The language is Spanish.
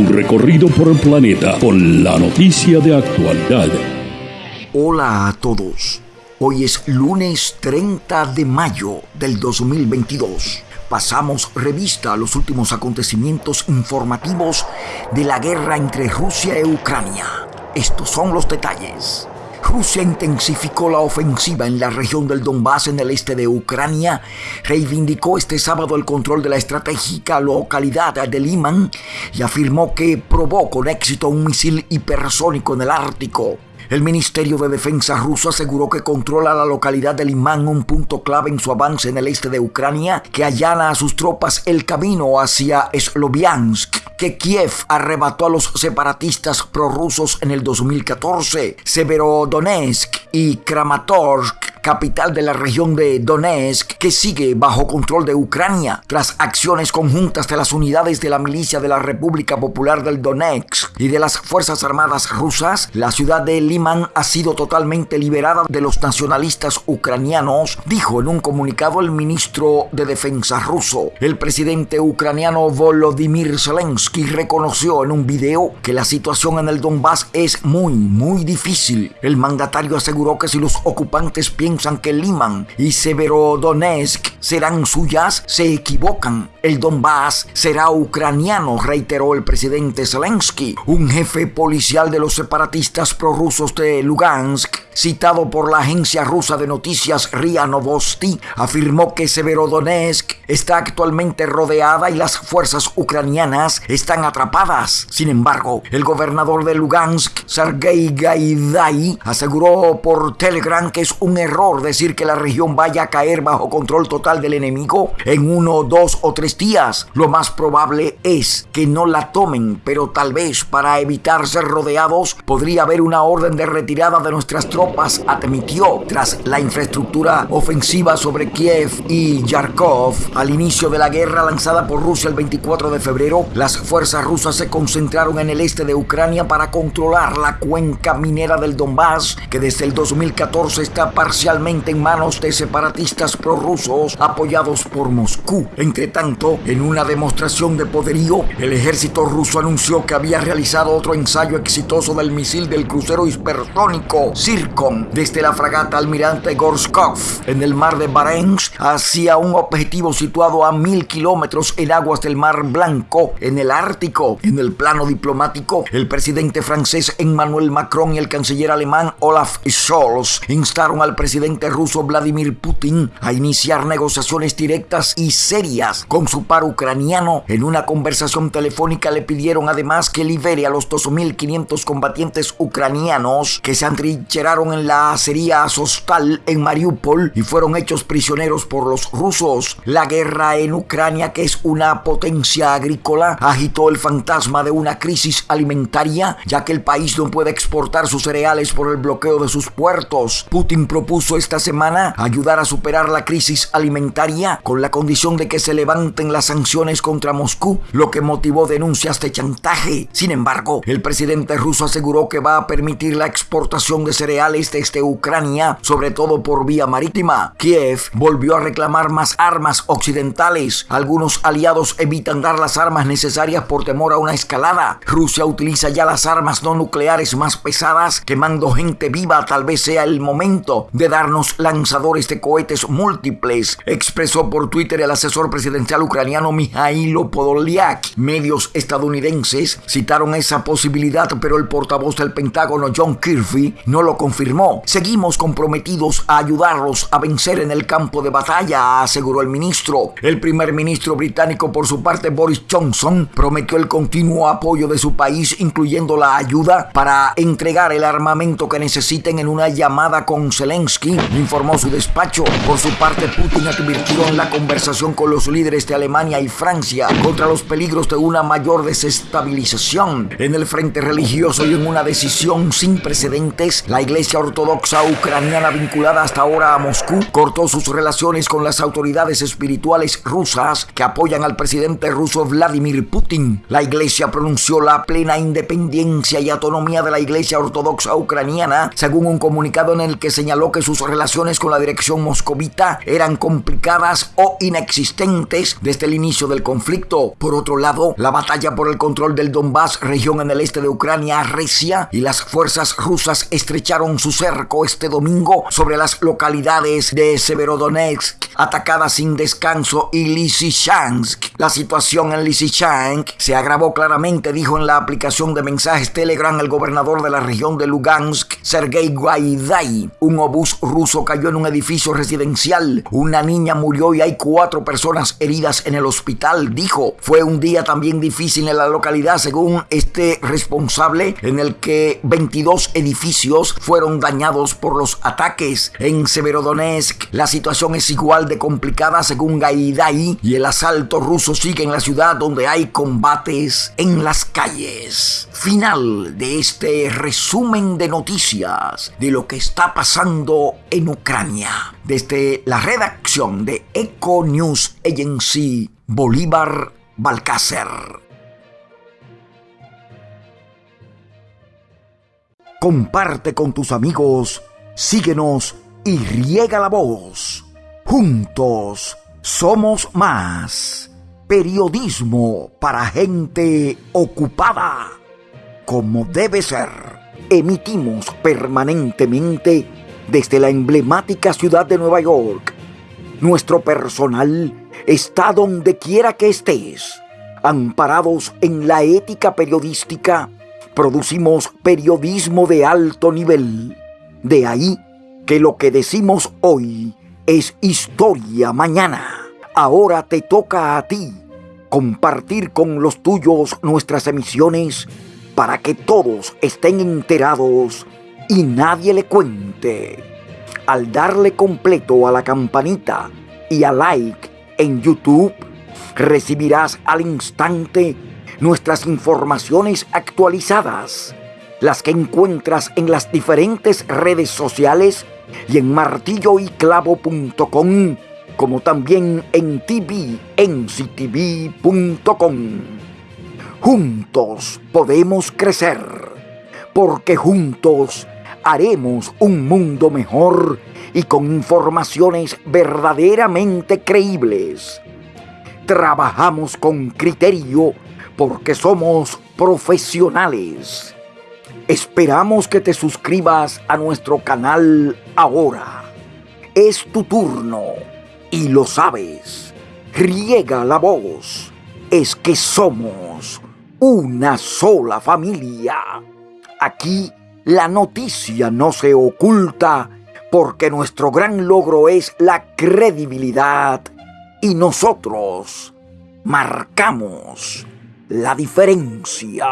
Un recorrido por el planeta con la noticia de actualidad. Hola a todos. Hoy es lunes 30 de mayo del 2022. Pasamos revista a los últimos acontecimientos informativos de la guerra entre Rusia y Ucrania. Estos son los detalles. Rusia intensificó la ofensiva en la región del Donbass en el este de Ucrania, reivindicó este sábado el control de la estratégica localidad de Liman y afirmó que probó con éxito un misil hipersónico en el Ártico. El Ministerio de Defensa ruso aseguró que controla la localidad de Liman, un punto clave en su avance en el este de Ucrania, que allana a sus tropas el camino hacia Sloviansk, que Kiev arrebató a los separatistas prorrusos en el 2014. Severodonetsk y Kramatorsk capital de la región de Donetsk, que sigue bajo control de Ucrania tras acciones conjuntas de las unidades de la milicia de la República Popular del Donetsk y de las Fuerzas Armadas rusas, la ciudad de Liman ha sido totalmente liberada de los nacionalistas ucranianos, dijo en un comunicado el ministro de Defensa ruso. El presidente ucraniano Volodymyr Zelensky reconoció en un video que la situación en el Donbass es muy, muy difícil. El mandatario aseguró que si los ocupantes piensan piensan que Liman y Severodonetsk serán suyas se equivocan. El Donbass será ucraniano, reiteró el presidente Zelensky. Un jefe policial de los separatistas prorrusos de Lugansk, citado por la agencia rusa de noticias RIA Novosti, afirmó que Severodonetsk está actualmente rodeada y las fuerzas ucranianas están atrapadas. Sin embargo, el gobernador de Lugansk, Sergei Gaidai, aseguró por Telegram que es un error decir que la región vaya a caer bajo control total del enemigo en uno, dos o tres días. Lo más probable es que no la tomen, pero tal vez para evitar ser rodeados podría haber una orden de retirada de nuestras tropas, admitió tras la infraestructura ofensiva sobre Kiev y Yarkov. Al inicio de la guerra lanzada por Rusia el 24 de febrero, las fuerzas rusas se concentraron en el este de Ucrania para controlar la cuenca minera del Donbass, que desde el 2014 está parcialmente en manos de separatistas prorrusos apoyados por Moscú. Entre tanto, en una demostración de poderío, el ejército ruso anunció que había realizado otro ensayo exitoso del misil del crucero hipersónico Zircon desde la fragata Almirante Gorskov en el mar de Barents hacia un objetivo situado a mil kilómetros en aguas del Mar Blanco, en el Ártico. En el plano diplomático, el presidente francés Emmanuel Macron y el canciller alemán Olaf Scholz instaron al presidente presidente ruso Vladimir Putin a iniciar negociaciones directas y serias con su par ucraniano. En una conversación telefónica le pidieron además que libere a los 2.500 combatientes ucranianos que se antrincheraron en la acería Azostal en Mariupol y fueron hechos prisioneros por los rusos. La guerra en Ucrania, que es una potencia agrícola, agitó el fantasma de una crisis alimentaria, ya que el país no puede exportar sus cereales por el bloqueo de sus puertos. Putin propuso esta semana ayudar a superar la crisis alimentaria con la condición de que se levanten las sanciones contra Moscú, lo que motivó denuncias de chantaje. Sin embargo, el presidente ruso aseguró que va a permitir la exportación de cereales desde Ucrania, sobre todo por vía marítima. Kiev volvió a reclamar más armas occidentales. Algunos aliados evitan dar las armas necesarias por temor a una escalada. Rusia utiliza ya las armas no nucleares más pesadas, quemando gente viva. Tal vez sea el momento de dar lanzadores de cohetes múltiples, expresó por Twitter el asesor presidencial ucraniano Mijailo Podolyak. Medios estadounidenses citaron esa posibilidad, pero el portavoz del Pentágono John Kirby no lo confirmó. Seguimos comprometidos a ayudarlos a vencer en el campo de batalla, aseguró el ministro. El primer ministro británico, por su parte, Boris Johnson, prometió el continuo apoyo de su país, incluyendo la ayuda para entregar el armamento que necesiten en una llamada con Zelensky informó su despacho. Por su parte, Putin advirtió en la conversación con los líderes de Alemania y Francia contra los peligros de una mayor desestabilización en el frente religioso y en una decisión sin precedentes. La Iglesia Ortodoxa ucraniana vinculada hasta ahora a Moscú cortó sus relaciones con las autoridades espirituales rusas que apoyan al presidente ruso Vladimir Putin. La Iglesia pronunció la plena independencia y autonomía de la Iglesia Ortodoxa ucraniana, según un comunicado en el que señaló que sus relaciones con la dirección moscovita eran complicadas o inexistentes desde el inicio del conflicto. Por otro lado, la batalla por el control del Donbass, región en el este de Ucrania, recia y las fuerzas rusas estrecharon su cerco este domingo sobre las localidades de Severodonetsk, atacadas sin descanso, y Lysychansk. La situación en Lysychansk se agravó claramente, dijo en la aplicación de mensajes Telegram el gobernador de la región de Lugansk, Sergei Guaidai. Un obús ruso cayó en un edificio residencial. Una niña murió y hay cuatro personas heridas en el hospital, dijo. Fue un día también difícil en la localidad, según este responsable, en el que 22 edificios fueron dañados por los ataques. En Severodonetsk, la situación es igual de complicada según Gaidai y el asalto ruso sigue en la ciudad donde hay combates en las calles. Final de este resumen de noticias de lo que está pasando en Ucrania. Desde la redacción de Eco News Agency, Bolívar Balcácer. Comparte con tus amigos, síguenos y riega la voz. Juntos somos más. Periodismo para gente ocupada. Como debe ser. Emitimos permanentemente desde la emblemática ciudad de Nueva York. Nuestro personal está donde quiera que estés. Amparados en la ética periodística, producimos periodismo de alto nivel. De ahí que lo que decimos hoy es historia mañana. Ahora te toca a ti compartir con los tuyos nuestras emisiones para que todos estén enterados y nadie le cuente. Al darle completo a la campanita y a like en YouTube, recibirás al instante nuestras informaciones actualizadas, las que encuentras en las diferentes redes sociales y en martilloyclavo.com, como también en tvnctv.com. Juntos podemos crecer, porque juntos haremos un mundo mejor y con informaciones verdaderamente creíbles. Trabajamos con criterio porque somos profesionales. Esperamos que te suscribas a nuestro canal ahora. Es tu turno y lo sabes. Riega la voz. Es que somos una sola familia. Aquí la noticia no se oculta porque nuestro gran logro es la credibilidad y nosotros marcamos la diferencia.